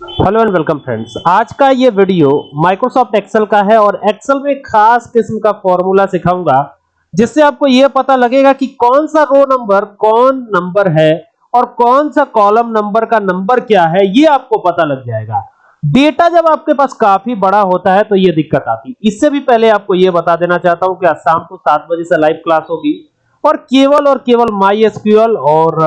Hello and welcome friends आज का ये वीडियो माइक्रोसॉफ्ट एक्सेल का है और एक्सेल में खास किस्म का फॉर्मूला सिखाऊँगा, जिससे आपको ये पता लगेगा कि कौन सा रो नंबर कौन नंबर है और कौन सा कॉलम नंबर का नंबर क्या है, ये आपको पता लग जाएगा। डेटा जब आपके पास काफ़ी बड़ा होता है तो ये दिक्कत आती। है इससे भी पहले आपको ये बता देना चाहता हूँ कि आज शाम को सात बजे से लाइव क्लास होगी और केवल और केवल माई एसक्यूएल और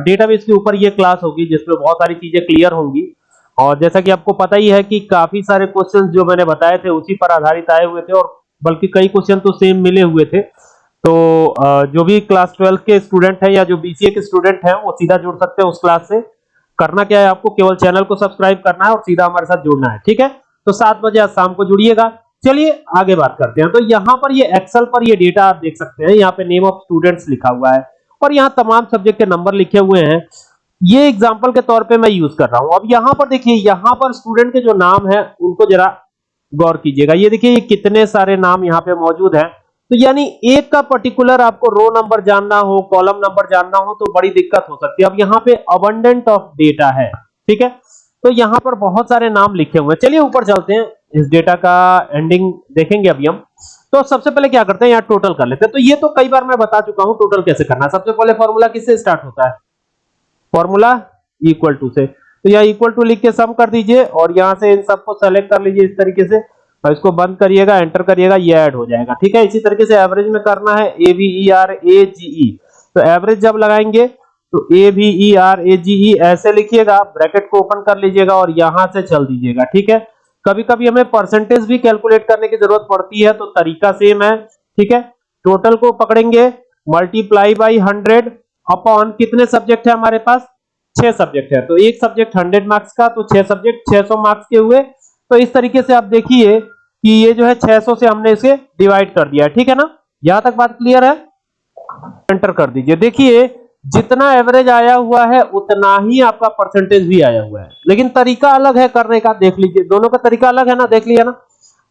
डेटाबेस के ऊपर ये क्लास होगी, जिसमें बहुत सारी चीज़ें क्लियर होंगी। और जैसा कि आपको पता ही है कि काफ़ी सारे क्वेश्चन जो मैंने बताए थे, उसी पर आधारित आए हुए थे और बल्कि कई क्वेश्चन तो सेम मिले हुए थे। तो जो भी क्लास 12 के स्टूडेंट हैं या जो बीसीए के स्टूडेंट हैं, वो सीधा जुड़ सकते हैं उस क्लास से। करना क्या है आपको? केवल चैनल को सब्सक्राइब करना है और सीधा हमारे साथ जुड़ना है, ठीक है? तो सात बजे आज शाम को जुड़िएगा। चलिए, आगे बात करते हैं। तो यहाँ पर ये एक्सेल पर ये डेटा आप देख सकते हैं। यहाँ पे नेम ऑफ़ स्टूडेंट्स लिखा हुआ है और यहाँ तमाम सब्जेक्ट के नंबर लिखे हुए हैं। ये एग्जांपल के तौर पे मैं यूज़ कर रहा हूँ। अब यहाँ पर देखिए, यहाँ पर स्टूडेंट के जो नाम है, उनको जरा गौर कीजिएगा। ये देखिए, ये कितने सारे नाम यहाँ पे मौजूद हैं। तो यानी एक का पर्टिकुलर आपको रो नंबर जानना हो कॉलम नंबर जानना हो तो बड़ी दिक्कत हो सकती है। अब यहाँ पे अबंडेंट ऑफ़ डेटा है, ठीक है? तो यहाँ पर बहुत सारे नाम लिखे हुए हैं। चलिए, ऊपर चलते हैं। इस डेटा का एंडिंग देखेंगे अभी हम। तो सबसे पहले क्या करते हैं, यहाँ टोटल कर लेते हैं। तो ये तो कई बार मैं बता चुका हूँ टोटल कैसे करना सबसे पहले फॉर्मूला किससे स्टार्ट होता है? फॉर्मूला इक्वल टू से। तो यहाँ इक्वल टू लिख के सम कर दीजिए और यहाँ से इन सबको सेलेक्ट कर लीजिए इस तरीके से और इसको बंद करिएगा एंटर करिएगा, ये ऐड हो जाएगा। ठीक है? इसी तरीके से एवरेज में करना है A V E R A जी ई तो एवरेज जब लगाएँगे तो A V E R A जी ई ऐसे लिखिएगा ब्रैकेट को ओपन कर लीजिएगा और यहाँ से चल दीजिएगा। ठीक है? कभी कभी हमें परसेंटेज भी कैलकुलेट करने की ज़रूरत पड़ती है तो तरीका सेम है। ठीक है? टोटल को पकड़ेंगे मल्टीप्लाई बाई हंड्रेड अपॉन कितने सब्जेक्ट है हमारे पास? छह सब्जेक्ट है। तो एक सब्जेक्ट हंड्रेड मार्क्स का तो छह सब्जेक्ट 600 मार्क्स के हुए। तो इस तरीके से आप देखिए कि ये जो है 600 से हमने इसे डिवाइड कर दिया। ठीक है ना? यहाँ तक बात क्लियर है? एंटर कर दीजिए। देखिए, जितना एवरेज आया हुआ है, उतना ही आपका परसेंटेज भी आया हुआ है। लेकिन तरीका अलग है करने का। देख लीजिए, दोनों का तरीका अलग है ना? देख लिया ना?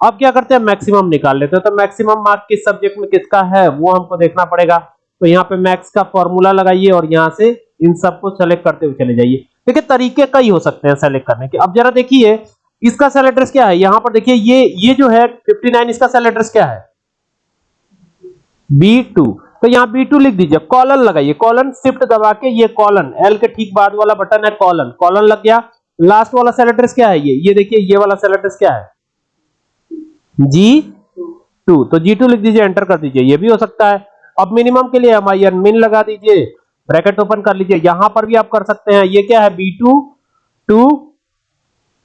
अब क्या करते हैं? मैक्सिमम निकाल लेते हैं। तो मैक्सिमम मार्क किस सब्जेक्ट में किसका है, वो हमको देखना पड़ेगा। तो यहाँ पे मैक्स का फॉर्मूला लगाइए और यहाँ से इन सबको सेलेक्ट करते हुए चले जाइए। देखिए, तरीके कई हो सकते हैं सेलेक्ट करने के। अब जरा देखिए, इसका सेल एड्रेस क्या है? यहाँ पर देखिए, ये ये जो है 59 इसका सेल एड्रेस क्या है? B2 तो यहाँ B2 लिख दीजिए कॉलन लगाइए। कॉलन शिफ्ट दबा के ये कॉलन L के ठीक बाद वाला बटन है कॉलन कॉलन लग गया। लास्ट वाला सेल एड्रेस क्या है ये? ये देखिए, ये वाला सेल एड्रेस क्या है? G2 तो G2 लिख दीजिए एंटर कर दीजिए। ये भी हो सकता है। अब मिनिमम के लिए एम आई एन मिन लगा दीजिए ब्रैकेट ओपन कर लीजिए। यहाँ पर भी आप कर सकते हैं। ये क्या है? B two two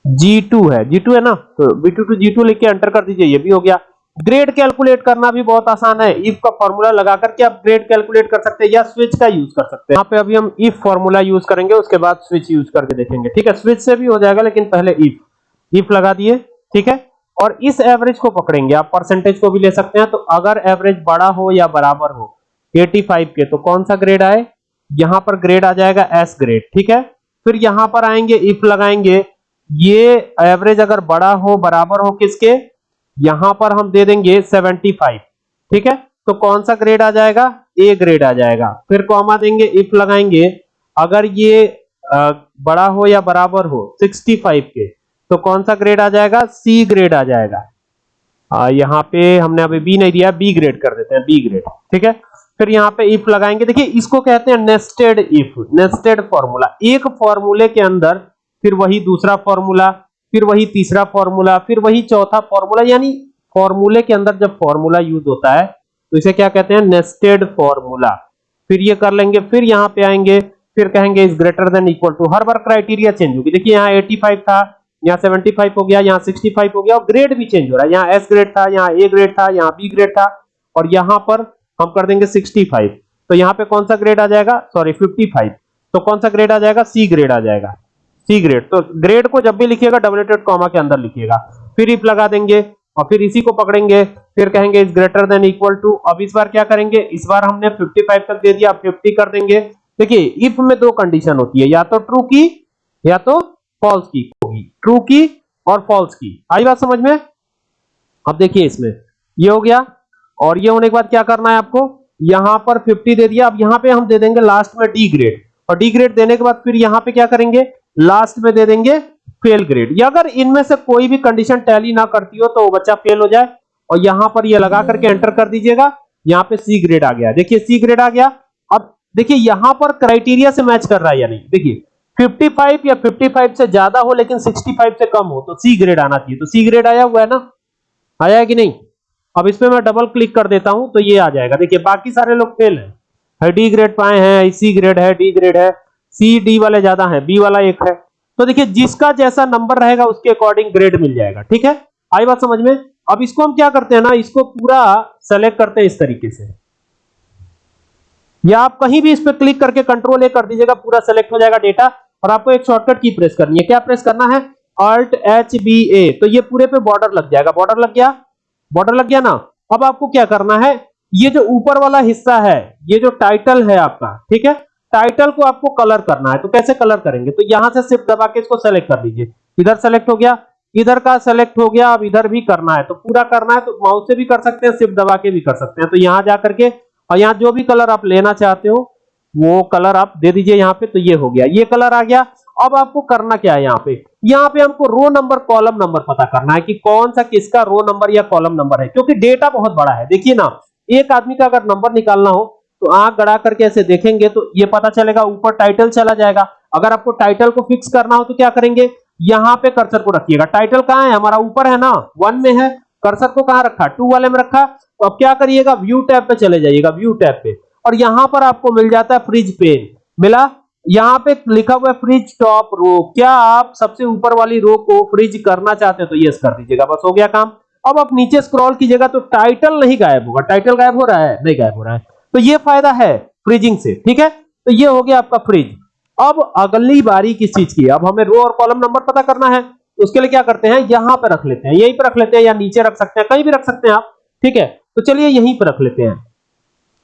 G two है। जी टू है ना? तो B two two G two लिख के एंटर कर दीजिए। ये भी हो गया। ग्रेड कैलकुलेट करना भी बहुत आसान है। इफ़ का फॉर्मूला लगा करके आप ग्रेड कैलकुलेट कर सकते हैं या स्विच का यूज़ कर सकते हैं। यहाँ पे अभी हम इफ़ फॉर्मूला यूज़ करेंगे, उसके बाद स्विच यूज़ करके देखेंगे। ठीक है? स्विच से भी हो जाएगा, लेकिन पहले इफ़ इफ़ लगा दिए। ठीक है? और इस एवरेज को पकड़ेंगे। आप परसेंटेज को भी ले सकते हैं। तो अगर एवरेज बड़ा हो या बराबर हो 85 के तो कौन सा ग्रेड आए? यहाँ पर ग्रेड आ जाएगा एस ग्रेड ठीक है? फिर यहाँ पर आएँगे इफ़ लगाएँगे। ये एवरेज अगर बड़ा हो, बराबर हो किसके? यहाँ पर हम दे देंगे 75 ठीक है? तो कौन सा ग्रेड आ जाएगा? ए ग्रेड आ जाएगा। फिर कॉमा देंगे इफ़ लगाएँगे। अगर ये बड़ा हो या बराबर हो 65 के तो कौन सा ग्रेड आ जाएगा? सी ग्रेड आ जाएगा। आ, यहाँ पे हमने अभी बी नहीं दिया बी ग्रेड कर देते हैं बी ग्रेड ठीक है? फिर यहाँ पे इफ़ लगाएँगे। देखिए इसको कहते हैं नेस्टेड इफ़ नेस्टेड फॉर्मूला एक फॉर्मूले के अंदर फिर वही दूसरा फॉर्मूला फिर वही तीसरा फॉर्मूला फिर वही चौथा फॉर्मूला यानी फॉर्मूले के अंदर जब फॉर्मूला यूज़ होता है तो इसे क्या कहते हैं? नेस्टेड फॉर्मूला फिर ये कर लेंगे फिर यहाँ पे आएँगे फिर कहेंगे is greater than equal to हर बार क्राइटेरिया चेंज होगी। देखिए यहाँ 85 था यहाँ 75 हो गया, यहाँ 65 हो गया और ग्रेड भी चेंज हो रहा है। यहाँ एस ग्रेड था, यहाँ ए ग्रेड था, यहाँ बी ग्रेड था और यहाँ पर हम कर देंगे 65 तो यहाँ पे कौन सा ग्रेड आ जाएगा? सॉरी 55 तो कौन सा ग्रेड आ जाएगा? सी ग्रेड आ जाएगा। सी ग्रेड तो ग्रेड को जब भी लिखिएगा डबलेटेड कॉमा के अंदर लिखिएगा। फिर इफ़ लगा देंगे और फिर इसी को पकड़ेंगे। फिर कहेंगे is greater than equal to अब इस बार क्या करेंगे? इस बार हमने 55 तक दे दिया 50 कर देंगे। देखिए इफ़ में दो कंडीशन होती है, या तो ट्रू की, या तो फॉल्स की। होगी। ट्रू की और फॉल्स की। आई बात समझ में? अब देखिए इसमें। ये हो गया और ये होने के बाद क्या करना है आपको? यहाँ पर 50 दे दिया। अब यहाँ पे हम दे देंगे लास्ट में डी ग्रेड और डी ग्रेड देने के बाद फिर यहाँ पे क्या करेंगे? लास्ट में दे देंगे फेल ग्रेड या अगर इनमें से कोई भी कंडीशन टैली ना करती हो तो वो बच्चा फेल हो जाए। और यहाँ पर ये लगा करके एंटर कर दीजिएगा। यहाँ पे सी ग्रेड आ गया। देखिए सी ग्रेड आ गया। अब देखिए यहाँ पर क्राइटेरिया से मैच कर रहा है या नहीं? देखिए। 55 या 55 से ज़्यादा हो, लेकिन 65 से कम हो तो सी ग्रेड आना चाहिए। तो सी ग्रेड आया हुआ है ना? आया है कि नहीं? अब इस पे मैं डबल क्लिक कर देता हूँ तो ये आ जाएगा। देखिए, बाकी सारे लोग फेल हैं। है डी ग्रेड पाए हैं सी ग्रेड है डी ग्रेड है सी डी वाले ज़्यादा हैं बी वाला एक है। तो देखिए, जिसका जैसा नंबर रहेगा, उसके अकॉर्डिंग ग्रेड मिल जाएगा, ठीक है? आई बात समझ में? अब इसको हम क्या करते हैं ना, इसको पूरा सेलेक्ट करते हैं इस तरीके से। या आप कहीं भी इस पर क्लिक करके कंट्रोल ए कर दीजिएगा, पूरा सेलेक्ट हो जाएगा डेटा और आपको एक शॉर्टकट की प्रेस करनी है। क्या प्रेस करना है? ऑल्ट एच बी ए तो ये पूरे पे बॉर्डर लग जाएगा। बॉर्डर लग गया? बॉर्डर लग गया ना? अब आपको क्या करना है? ये जो ऊपर वाला हिस्सा है, ये जो टाइटल है आपका, ठीक है? टाइटल को आपको कलर करना है। तो कैसे कलर करेंगे? तो यहाँ से सिर्फ़ दबा के इसको सेलेक्ट कर लीजिए इधर सेलेक्ट हो गया, इधर का सेलेक्ट हो गया, अब इधर भी करना है। तो पूरा करना है तो माउस से भी कर सकते हैं सिर्फ़ दबा के भी कर सकते हैं। तो यहाँ जाकर के, और यहाँ जो भी कलर आप लेना चाहते हो वो कलर आप दे दीजिए यहाँ पे तो ये हो गया। ये कलर आ गया। अब आपको करना क्या है यहाँ पे? यहाँ पे हमको रो नंबर कॉलम नंबर पता करना है कि कौन सा किसका रो नंबर या कॉलम नंबर है, क्योंकि डेटा बहुत बड़ा है। देखिए ना, एक आदमी का अगर नंबर निकालना हो तो आँख गड़ा करके ऐसे देखेंगे तो ये पता चलेगा, ऊपर टाइटल चला जाएगा। अगर आपको टाइटल को फिक्स करना हो तो क्या करेंगे? यहाँ पे कर्सर को रखिएगा। टाइटल कहाँ है? हमारा ऊपर है ना वन में है। कर्सर को कहाँ रखा? टू वाले में रखा। तो अब क्या करिएगा? व्यू टैब पे चले जाइएगा व्यू टैब पे। और यहाँ पर आपको मिल जाता है फ्रिज पेन मिला? यहाँ पे लिखा हुआ है फ्रिज टॉप रो क्या आप सबसे ऊपर वाली रो को फ्रिज करना चाहते हैं तो यस कर दीजिएगा। बस हो गया काम। अब आप नीचे स्क्रॉल कीजिएगा तो टाइटल नहीं गायब होगा। टाइटल गायब हो रहा है? नहीं गायब हो रहा है। तो ये फ़ायदा है फ्रिजिंग से, ठीक है? तो ये हो गया आपका फ्रिज अब अगली बारी किस चीज़ की? अब हमें रो और कॉलम नंबर पता करना है। उसके लिए क्या करते हैं? यहाँ पर रख लेते हैं। यहीं पर रख लेते हैं या नीचे रख सकते हैं। कहीं भी रख सकते हैं आप, ठीक है? तो चलिए यहीं पर रख लेते हैं।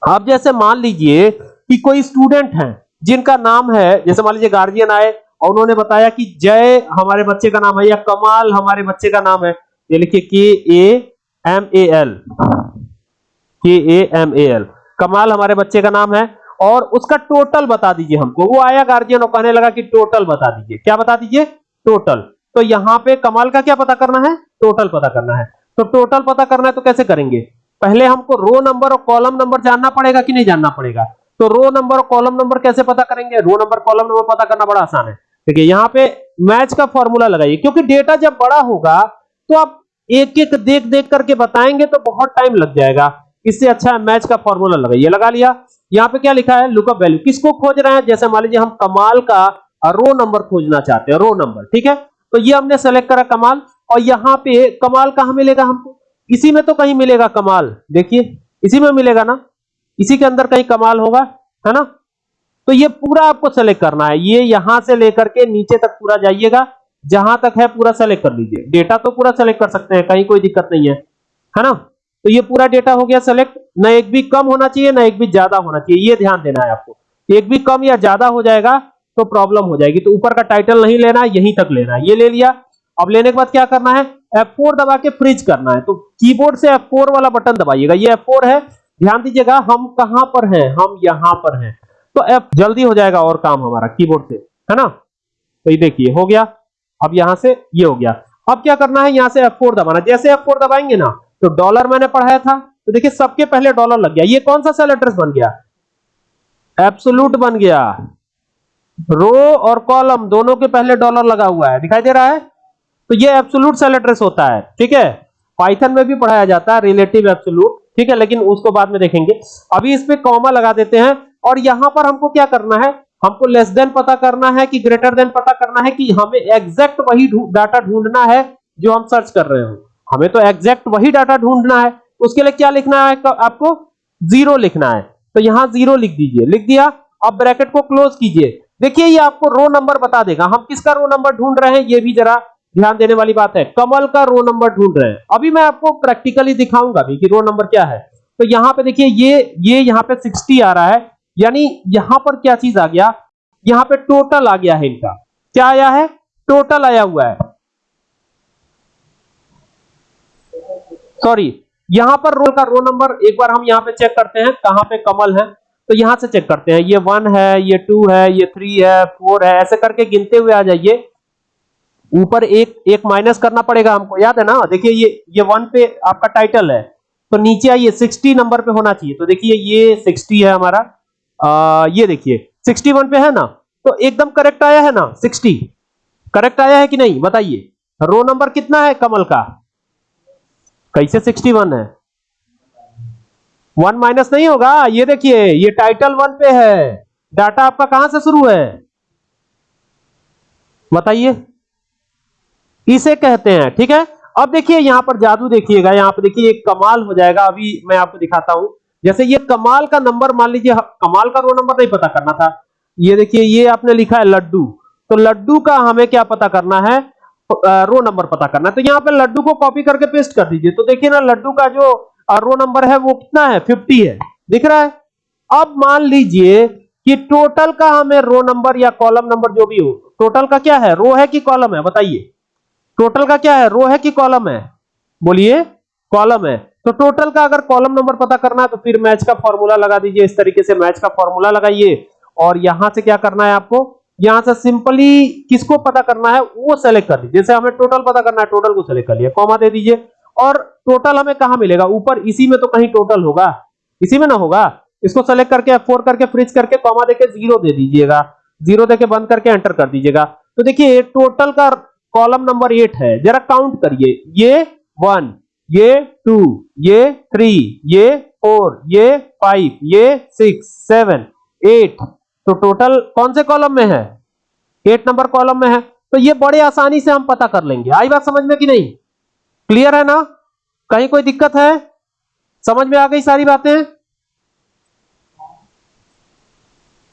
आप जैसे मान लीजिए कि कोई स्टूडेंट है, जिनका नाम है, जैसे मान लीजिए गार्जियन आए, और उन्होंने बताया कि जय, हमारे बच्चे का नाम है, या कमाल, हमारे बच्चे का नाम है, ये लिखिए के ए एम ए एल, के ए एम ए एल, कमाल, हमारे बच्चे का नाम है, और उसका टोटल बता दीजिए हमको। वो आया गार्जियन और कहने लगा कि टोटल बता दीजिए। क्या बता दीजिए? टोटल तो यहाँ पे कमाल का क्या पता करना है? टोटल पता करना है। तो टोटल पता करना है तो कैसे करेंगे? पहले हमको रो नंबर और कॉलम नंबर जानना पड़ेगा कि नहीं जानना पड़ेगा? तो रो नंबर और कॉलम नंबर कैसे पता करेंगे? रो नंबर कॉलम नंबर पता करना बड़ा आसान है। देखिए यहाँ पे मैच का फॉर्मूला लगाइए, क्योंकि डेटा जब बड़ा होगा तो आप एक एक देख देख करके बताएँगे तो बहुत टाइम लग जाएगा। इससे अच्छा है मैच का फॉर्मूला लगाइए। लगा लिया। यहाँ पे क्या लिखा है? लुकअप वैल्यू किसको खोज रहे हैं? जैसे मान लीजिए हम कमाल का रो नंबर खोजना चाहते हैं रो नंबर ठीक है? तो ये हमने सेलेक्ट करा कमाल, और यहाँ पे कमाल कहाँ मिलेगा हमको? इसी में तो कहीं मिलेगा कमाल, देखिए, इसी में मिलेगा ना, इसी के अंदर कहीं कमाल होगा, है ना? तो ये पूरा आपको सेलेक्ट करना है, ये यहाँ से लेकर के नीचे तक पूरा जाइएगा, जहाँ तक है पूरा सेलेक्ट कर लीजिए। डेटा तो पूरा सेलेक्ट कर सकते हैं, कहीं कोई दिक्कत नहीं है है ना? तो ये पूरा डेटा हो गया सेलेक्ट ना एक भी कम होना चाहिए, ना एक भी ज़्यादा होना चाहिए, ये ध्यान देना है आपको। एक भी कम या ज़्यादा हो जाएगा तो प्रॉब्लम हो जाएगी। तो ऊपर का टाइटल नहीं लेना, यहीं तक लेना ये ले लिया, अब लेने के बाद क्या करना है? F4 दबा के फ्रीज करना है। तो कीबोर्ड से F4 वाला बटन दबाइएगा। ये F4 है। ध्यान दीजिएगा, हम कहाँ पर हैं? हम यहाँ पर हैं। तो F जल्दी हो जाएगा और काम हमारा कीबोर्ड से। है ना? तो ये देखिए, हो गया। अब यहाँ से ये हो गया। अब क्या करना है? यहाँ से F4 दबाना। जैसे F4 दबाएँगे ना तो डॉलर मैंने पढ़ाया था। तो देखिए, सबके पहले डॉलर लग गया। ये कौन सा सेल एड्रेस बन गया? एब्सोल्यूट बन गया। रो और कॉलम दोनों के पहले डॉलर लगा हुआ है। दिखाई दे रहा है? तो ये एब्सोल्यूट सेल एड्रेस होता है, ठीक है? पाइथन में भी पढ़ाया जाता है रिलेटिव एब्सोल्यूट ठीक है? लेकिन उसको बाद में देखेंगे। अभी इस पे कॉमा लगा देते हैं, और यहाँ पर हमको क्या करना है? हमको लेस देन पता करना है कि ग्रेटर देन पता करना है कि हमें एग्जैक्ट वही डाटा ढूंढना है जो हम सर्च कर रहे हो। हमें तो एग्जैक्ट वही डाटा ढूंढना है। उसके लिए क्या लिखना है आपको? ज़ीरो लिखना है। तो यहाँ ज़ीरो लिख दीजिए। लिख दिया, अब ब्रैकेट को क्लोज कीजिए। देखिए, ये आपको रो नंबर बता देगा। हम किसका रो नंबर ढूंढ रहे हैं? ये भी जरा ध्यान देने वाली बात है, कमल का रो नंबर ढूंढ रहे हैं। अभी मैं आपको प्रैक्टिकली दिखाऊँगा भी कि रो नंबर क्या है। तो यहाँ पे देखिए, ये ये यहाँ पे 60 आ रहा है, यानी यहाँ पर क्या चीज़ आ गया? यहाँ पे टोटल आ गया है इनका। क्या आया है? टोटल आया हुआ है। सॉरी यहाँ पर रोल का रो नंबर एक बार हम यहाँ पे चेक करते हैं, कहाँ पे कमल है। तो यहाँ से चेक करते हैं, ये वन है, ये टू है, ये थ्री है फोर है, ऐसे करके गिनते हुए आ जाइए। ऊपर एक एक माइनस करना पड़ेगा हमको याद है ना? देखिए ये ये वन पे आपका टाइटल है तो नीचे आइए 60 नंबर पे होना चाहिए। तो देखिए ये 60 है हमारा आ, ये देखिए 61 पे है ना? तो एकदम करेक्ट आया है ना 60 करेक्ट आया है कि नहीं? बताइए। रो नंबर कितना है कमल का? कैसे 61 है? वन माइनस नहीं होगा? ये देखिए ये टाइटल वन पे है। डाटा आपका कहाँ से शुरू है? बताइए। इसे कहते हैं, ठीक है? अब देखिए, यहाँ पर जादू देखिएगा, यहाँ पर देखिए कमाल हो जाएगा। अभी मैं आपको दिखाता हूँ। जैसे ये कमाल का नंबर, मान लीजिए कमाल का रो नंबर नहीं पता करना था। ये देखिए, ये आपने लिखा है लड्डू। तो लड्डू का हमें क्या पता करना है? रो नंबर पता करना है। तो यहाँ पे लड्डू को कॉपी करके पेस्ट कर दीजिए। तो देखिए ना, लड्डू का जो रो नंबर है, वो कितना है? 50 है। दिख रहा है? अब मान लीजिए कि टोटल का हमें रो नंबर या कॉलम नंबर जो भी हो, टोटल का क्या है? रो है कि कॉलम है? बताइए। टोटल का क्या है? रो है कि कॉलम है? बोलिए, कॉलम है। तो टोटल का अगर कॉलम नंबर पता करना है तो फिर मैच का फॉर्मूला लगा दीजिए। इस तरीके से मैच का फॉर्मूला लगाइए। और यहाँ से क्या करना है आपको? यहाँ से सिंपली किसको पता करना है, वो सेलेक्ट कर दीजिए। जैसे हमें टोटल पता करना है टोटल को सेलेक्ट कर लिया। कॉमा दे दीजिए। और टोटल हमें कहाँ मिलेगा? ऊपर, इसी में तो कहीं टोटल होगा। इसी में ना होगा? इसको सेलेक्ट करके F4 करके फ्रिज करके कॉमा देके ज़ीरो दे दीजिएगा। ज़ीरो देके बंद करके एंटर कर दीजिएगा। तो देखिए टोटल का कॉलम नंबर एट है। जरा काउंट करिए। ये वन, ये टू, ये थ्री ये फोर ये फाइव ये सिक्स सेवन एट तो टोटल कौन से कॉलम में है? एट नंबर कॉलम में है। तो ये बड़े आसानी से हम पता कर लेंगे। आई बात समझ में कि नहीं? क्लियर है ना? कहीं कोई दिक्कत है? समझ में आ गई सारी बातें?